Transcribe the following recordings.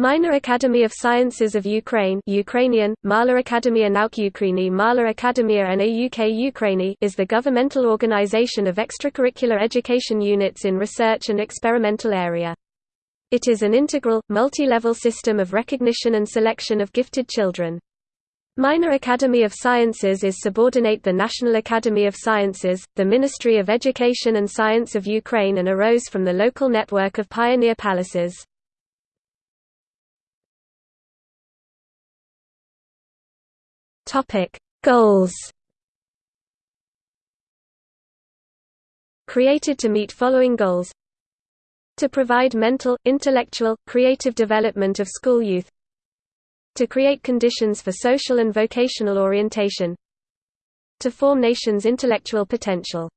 Minor Academy of Sciences of Ukraine Ukrainian, Mala Akademia Nauk Ukraini Mala Akademia NAUK Ukraini is the governmental organization of extracurricular education units in research and experimental area. It is an integral, multi-level system of recognition and selection of gifted children. Minor Academy of Sciences is subordinate the National Academy of Sciences, the Ministry of Education and Science of Ukraine and arose from the local network of pioneer palaces. Topic: Goals. Created to meet following goals: to provide mental, intellectual, creative development of school youth, to create conditions for social and vocational orientation, to form nations' intellectual potential.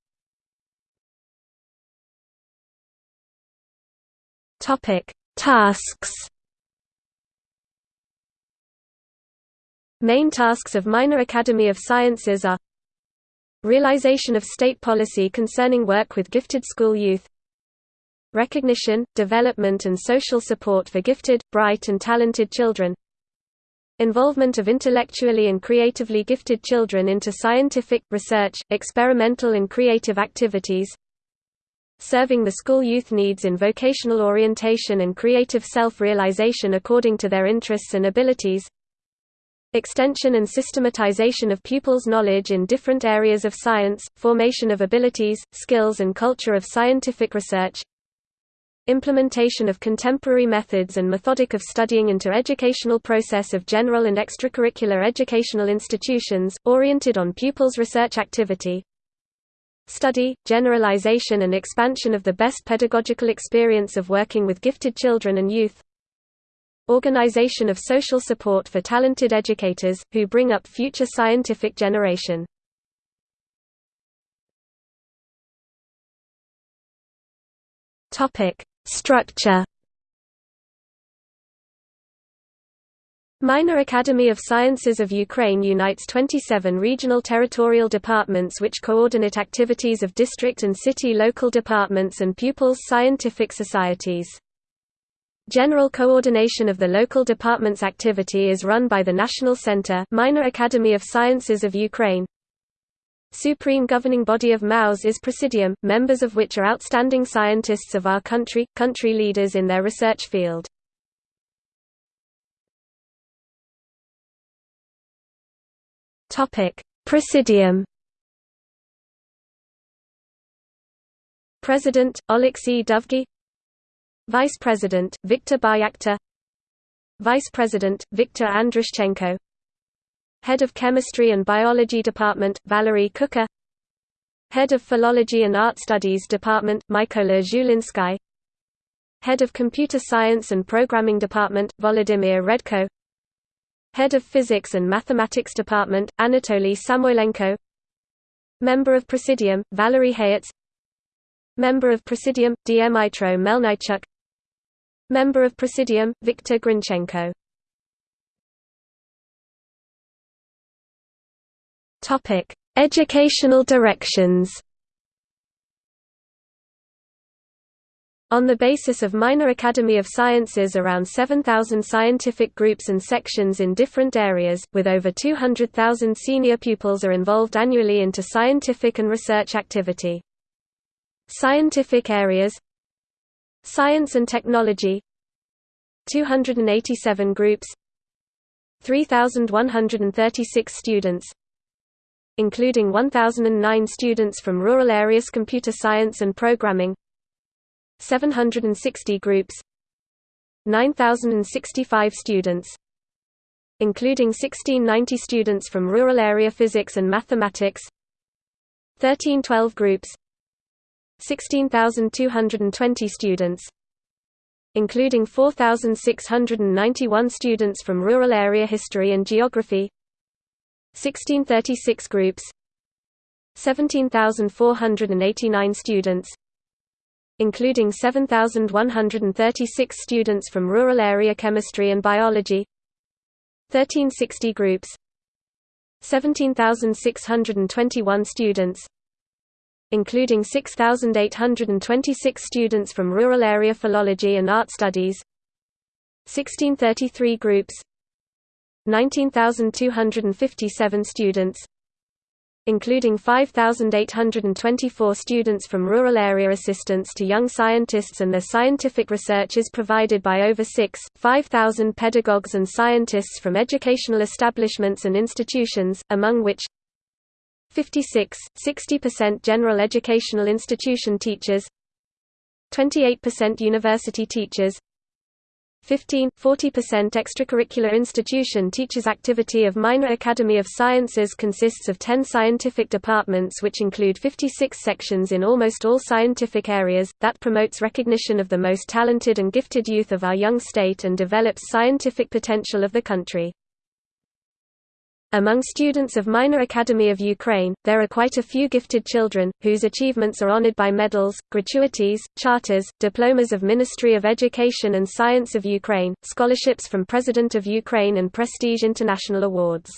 Topic: Tasks. Main tasks of Minor Academy of Sciences are Realization of state policy concerning work with gifted school youth Recognition, development and social support for gifted, bright and talented children Involvement of intellectually and creatively gifted children into scientific, research, experimental and creative activities Serving the school youth needs in vocational orientation and creative self-realization according to their interests and abilities Extension and systematization of pupils' knowledge in different areas of science, formation of abilities, skills and culture of scientific research. Implementation of contemporary methods and methodic of studying into educational process of general and extracurricular educational institutions, oriented on pupils' research activity. Study, generalization and expansion of the best pedagogical experience of working with gifted children and youth Organization of social support for talented educators, who bring up future scientific generation. Structure Minor Academy of Sciences of Ukraine unites 27 regional territorial departments which coordinate activities of district and city local departments and pupils' scientific societies. General coordination of the local department's activity is run by the National Center Minor Academy of Sciences of Ukraine. Supreme governing body of MAUS is Presidium, members of which are outstanding scientists of our country, country leaders in their research field. Presidium President, Oleksiy Dovgy Vice President, Viktor Baryakhtar Vice President, Viktor Andrushchenko Head of Chemistry and Biology Department, Valery Kukhar Head of Philology and Art Studies Department, Mykola Zhulinsky Head of Computer Science and Programming Department, Volodymyr Redko. Head of Physics and Mathematics Department, Anatoly Samoylenko. Member of Presidium, Valery Hayets Member of Presidium, Dmytro Melnychuk Member of Presidium, Viktor Grinchenko Educational directions On the basis of Minor Academy of Sciences around 7,000 scientific groups and sections in different areas, with over 200,000 senior pupils are involved annually into scientific and research activity. Scientific areas Science and Technology. 287 groups. 3136 students. Including 1009 students from rural areas computer science and programming. 760 groups. 9065 students. Including 1690 students from rural area physics and mathematics. 1312 groups 16220 students including 4,691 students from rural area history and geography 1636 groups 17,489 students including 7,136 students from rural area chemistry and biology 1360 groups 17,621 students including 6,826 students from rural area philology and art studies 1633 groups 19,257 students including 5,824 students from rural area assistance to young scientists and their scientific research is provided by over 6, 5,000 pedagogues and scientists from educational establishments and institutions, among which 56, 60% general educational institution teachers 28% university teachers 15, 40% extracurricular institution teachers activity of Minor Academy of Sciences consists of 10 scientific departments which include 56 sections in almost all scientific areas, that promotes recognition of the most talented and gifted youth of our young state and develops scientific potential of the country. Among students of Minor Academy of Ukraine, there are quite a few gifted children, whose achievements are honored by medals, gratuities, charters, diplomas of Ministry of Education and Science of Ukraine, scholarships from President of Ukraine and prestige international awards.